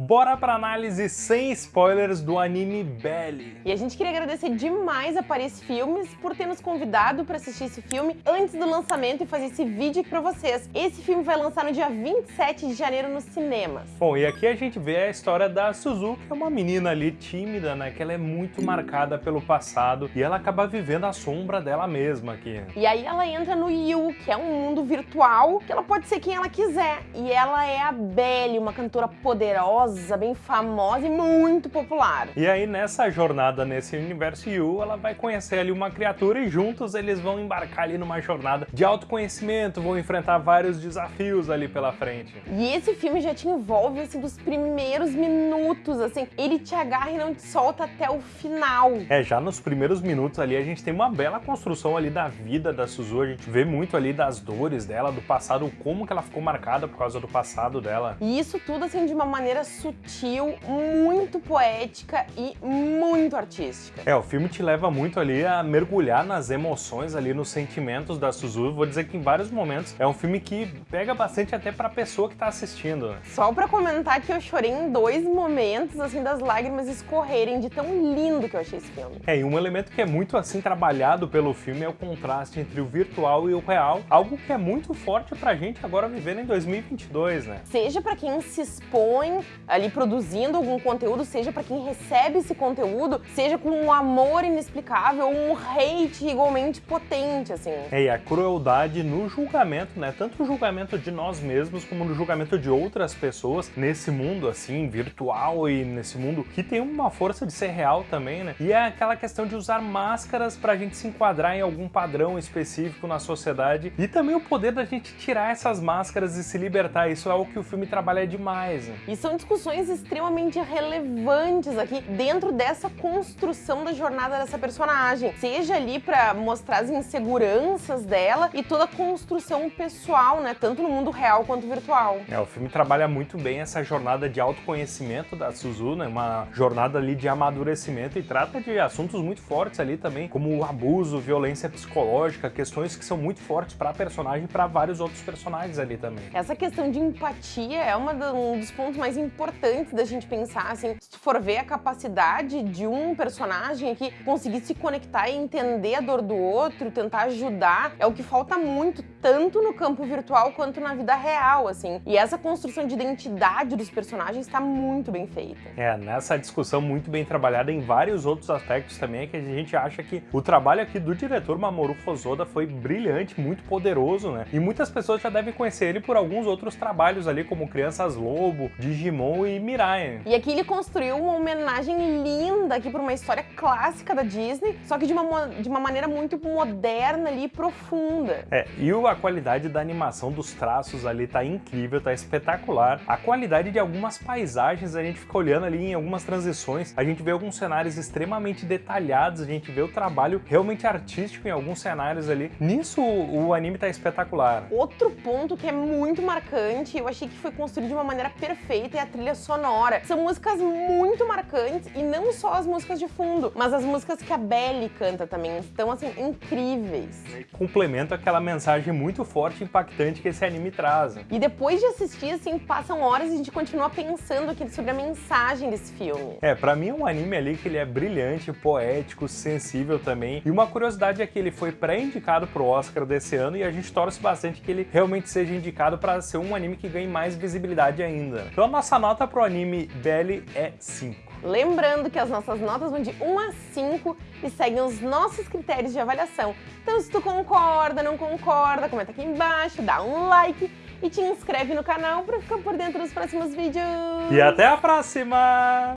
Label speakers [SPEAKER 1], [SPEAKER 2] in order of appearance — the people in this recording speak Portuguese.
[SPEAKER 1] bora pra análise sem spoilers do anime Belly.
[SPEAKER 2] E a gente queria agradecer demais a Paris Filmes por ter nos convidado para assistir esse filme antes do lançamento e fazer esse vídeo aqui pra vocês. Esse filme vai lançar no dia 27 de janeiro nos cinemas.
[SPEAKER 1] Bom, e aqui a gente vê a história da Suzu, que é uma menina ali tímida, né, que ela é muito marcada pelo passado e ela acaba vivendo a sombra dela mesma aqui.
[SPEAKER 2] E aí ela entra no Yu, que é um mundo virtual, que ela pode ser quem ela quiser. E ela é a Belly, uma cantora poderosa, famosa, bem famosa e muito popular.
[SPEAKER 1] E aí nessa jornada nesse universo Yu, ela vai conhecer ali uma criatura e juntos eles vão embarcar ali numa jornada de autoconhecimento, vão enfrentar vários desafios ali pela frente.
[SPEAKER 2] E esse filme já te envolve assim dos primeiros minutos, assim, ele te agarra e não te solta até o final.
[SPEAKER 1] É, já nos primeiros minutos ali a gente tem uma bela construção ali da vida da Suzu, a gente vê muito ali das dores dela, do passado, como que ela ficou marcada por causa do passado dela.
[SPEAKER 2] E isso tudo assim de uma maneira sutil, muito poética e muito artística.
[SPEAKER 1] É, o filme te leva muito ali a mergulhar nas emoções ali, nos sentimentos da Suzu. Vou dizer que em vários momentos é um filme que pega bastante até pra pessoa que tá assistindo.
[SPEAKER 2] Só pra comentar que eu chorei em dois momentos, assim, das lágrimas escorrerem de tão lindo que eu achei esse filme.
[SPEAKER 1] É, e um elemento que é muito, assim, trabalhado pelo filme é o contraste entre o virtual e o real, algo que é muito forte pra gente agora vivendo em 2022, né?
[SPEAKER 2] Seja pra quem se expõe ali produzindo algum conteúdo, seja para quem recebe esse conteúdo, seja com um amor inexplicável um hate igualmente potente, assim.
[SPEAKER 1] É, e a crueldade no julgamento, né? Tanto o julgamento de nós mesmos, como no julgamento de outras pessoas nesse mundo, assim, virtual e nesse mundo que tem uma força de ser real também, né? E é aquela questão de usar máscaras pra gente se enquadrar em algum padrão específico na sociedade e também o poder da gente tirar essas máscaras e se libertar. Isso é o que o filme trabalha demais. Né?
[SPEAKER 2] E são discussões discussões extremamente relevantes aqui dentro dessa construção da jornada dessa personagem. Seja ali para mostrar as inseguranças dela e toda a construção pessoal, né? Tanto no mundo real quanto virtual.
[SPEAKER 1] É, o filme trabalha muito bem essa jornada de autoconhecimento da Suzu, né? Uma jornada ali de amadurecimento e trata de assuntos muito fortes ali também, como o abuso, violência psicológica, questões que são muito fortes para a personagem e para vários outros personagens ali também.
[SPEAKER 2] Essa questão de empatia é uma, um dos pontos mais importantes importante da gente pensar, assim, se for ver a capacidade de um personagem aqui conseguir se conectar e entender a dor do outro, tentar ajudar, é o que falta muito, tanto no campo virtual quanto na vida real, assim. E essa construção de identidade dos personagens está muito bem feita.
[SPEAKER 1] É, nessa discussão muito bem trabalhada em vários outros aspectos também, é que a gente acha que o trabalho aqui do diretor Mamoru Hosoda foi brilhante, muito poderoso, né? E muitas pessoas já devem conhecer ele por alguns outros trabalhos ali, como Crianças Lobo, Digimon e Mirai.
[SPEAKER 2] E aqui ele construiu uma homenagem linda aqui para uma história clássica da Disney, só que de uma, de uma maneira muito moderna ali, profunda.
[SPEAKER 1] É, e a qualidade da animação dos traços ali tá incrível, tá espetacular. A qualidade de algumas paisagens, a gente fica olhando ali em algumas transições, a gente vê alguns cenários extremamente detalhados, a gente vê o trabalho realmente artístico em alguns cenários ali. Nisso o anime tá espetacular.
[SPEAKER 2] Outro ponto que é muito marcante, eu achei que foi construído de uma maneira perfeita é a trilha sonora. São músicas muito marcantes e não só as músicas de fundo, mas as músicas que a Belly canta também estão, assim, incríveis.
[SPEAKER 1] Complementa aquela mensagem muito forte e impactante que esse anime traz.
[SPEAKER 2] E depois de assistir, assim, passam horas e a gente continua pensando aqui sobre a mensagem desse filme.
[SPEAKER 1] É, pra mim é um anime ali que ele é brilhante, poético, sensível também. E uma curiosidade é que ele foi pré-indicado pro Oscar desse ano e a gente torce bastante que ele realmente seja indicado para ser um anime que ganhe mais visibilidade ainda. Então a nossa nota nota pro anime Belly é 5.
[SPEAKER 2] Lembrando que as nossas notas vão de 1 a 5 e seguem os nossos critérios de avaliação. Então se tu concorda, não concorda, comenta aqui embaixo, dá um like e te inscreve no canal para ficar por dentro dos próximos vídeos.
[SPEAKER 1] E até a próxima!